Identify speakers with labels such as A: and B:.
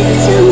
A: It's a